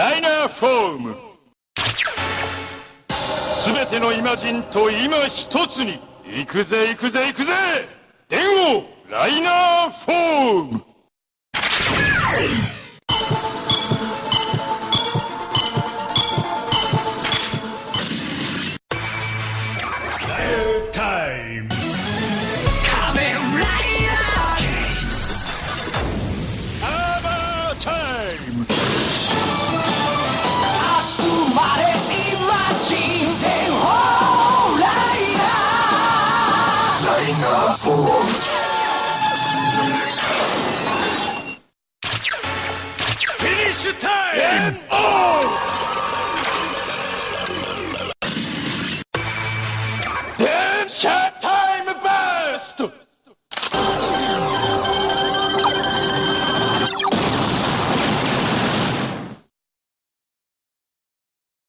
ライナーフォーム。すてのイマジンと今一つに行くぜ行くぜ行くぜ。電王ライナーフォーム。タイム Finish time! Game on!